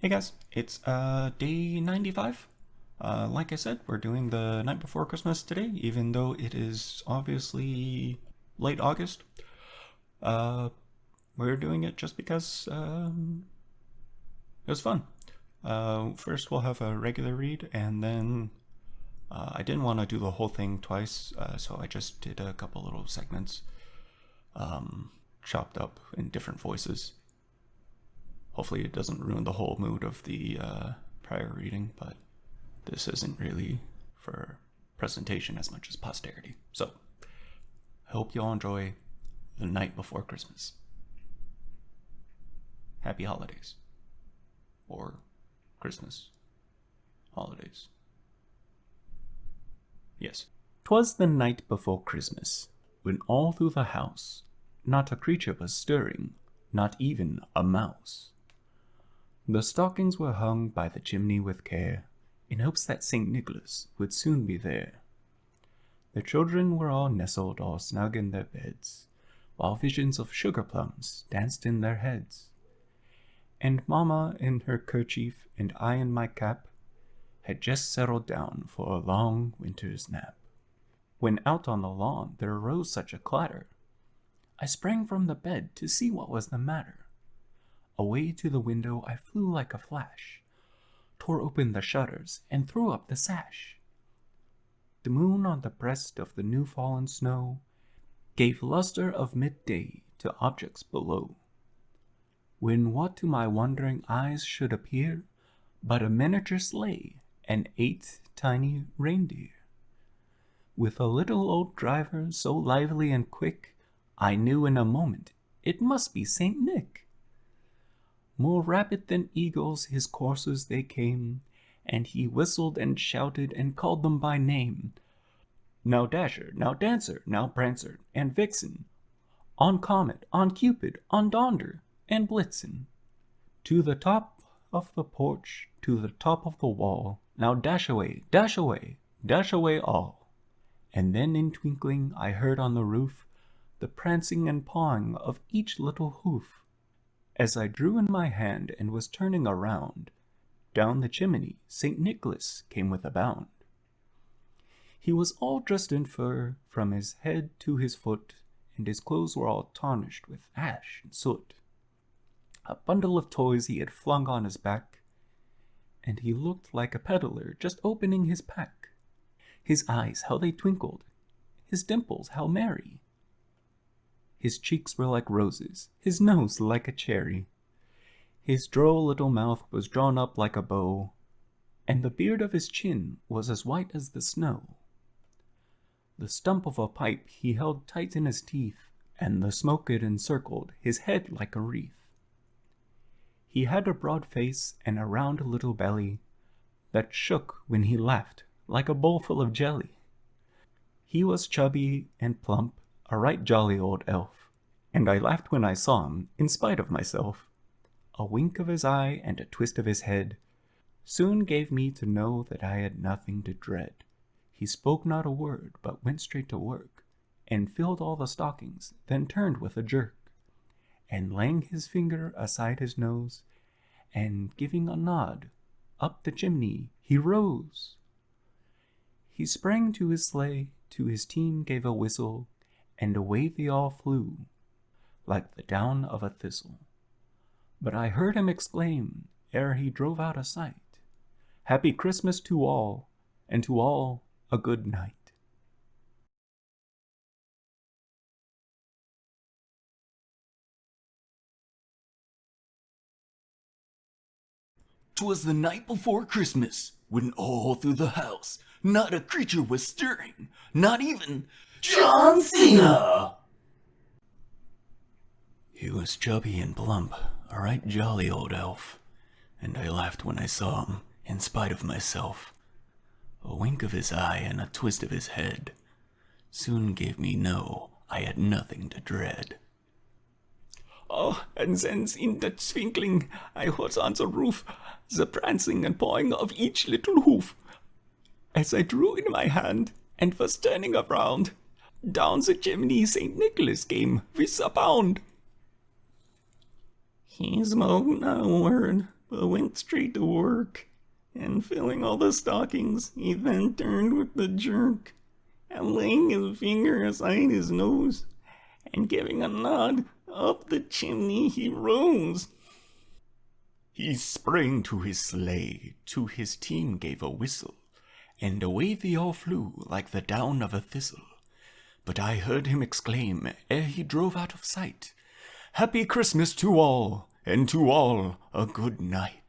Hey guys, it's uh, day 95. Uh, like I said, we're doing the night before Christmas today, even though it is obviously late August. Uh, we're doing it just because um, it was fun. Uh, first we'll have a regular read, and then uh, I didn't want to do the whole thing twice, uh, so I just did a couple little segments um, chopped up in different voices. Hopefully it doesn't ruin the whole mood of the uh, prior reading, but this isn't really for presentation as much as posterity. So, I hope you all enjoy the night before Christmas. Happy holidays. Or Christmas. Holidays. Yes. 'Twas the night before Christmas, when all through the house not a creature was stirring, not even a mouse. The stockings were hung by the chimney with care, in hopes that St. Nicholas would soon be there. The children were all nestled all snug in their beds, while visions of sugar plums danced in their heads. And Mamma in her kerchief and I in my cap had just settled down for a long winter's nap. When out on the lawn there arose such a clatter, I sprang from the bed to see what was the matter. Away to the window I flew like a flash, tore open the shutters, and threw up the sash. The moon on the breast of the new fallen snow gave luster of midday to objects below. When what to my wondering eyes should appear but a miniature sleigh and eight tiny reindeer. With a little old driver so lively and quick, I knew in a moment it must be Saint Nick. More rapid than eagles his coursers they came, and he whistled and shouted and called them by name. Now Dasher, now Dancer, now Prancer, and Vixen, on Comet, on Cupid, on Donder, and Blitzen. To the top of the porch, to the top of the wall, now dash away, dash away, dash away all. And then in twinkling I heard on the roof the prancing and pawing of each little hoof. As I drew in my hand and was turning around, down the chimney St. Nicholas came with a bound. He was all dressed in fur from his head to his foot, and his clothes were all tarnished with ash and soot. A bundle of toys he had flung on his back, and he looked like a peddler just opening his pack. His eyes, how they twinkled, his dimples, how merry. His cheeks were like roses, his nose like a cherry. His droll little mouth was drawn up like a bow, and the beard of his chin was as white as the snow. The stump of a pipe he held tight in his teeth, and the smoke it encircled his head like a wreath. He had a broad face and a round little belly that shook when he laughed like a bowl full of jelly. He was chubby and plump a right jolly old elf, and I laughed when I saw him, in spite of myself. A wink of his eye and a twist of his head soon gave me to know that I had nothing to dread. He spoke not a word, but went straight to work, and filled all the stockings, then turned with a jerk, and laying his finger aside his nose, and giving a nod, up the chimney he rose. He sprang to his sleigh, to his team gave a whistle, and away they all flew, like the down of a thistle. But I heard him exclaim, ere he drove out of sight, Happy Christmas to all, and to all a good night. Twas the night before Christmas, when all through the house not a creature was stirring, not even John Cena! He was chubby and plump, a right jolly old elf, and I laughed when I saw him, in spite of myself. A wink of his eye and a twist of his head soon gave me know I had nothing to dread. Oh, and then in the twinkling I was on the roof, the prancing and pawing of each little hoof. As I drew in my hand and was turning around, down the chimney St. Nicholas came with a bound. He spoke not a word, but went straight to work. And filling all the stockings, he then turned with a jerk, and laying his finger aside his nose, and giving a nod, up the chimney he rose. He sprang to his sleigh, to his team gave a whistle, and away they all flew like the down of a thistle. But I heard him exclaim, ere he drove out of sight, Happy Christmas to all, and to all a good night.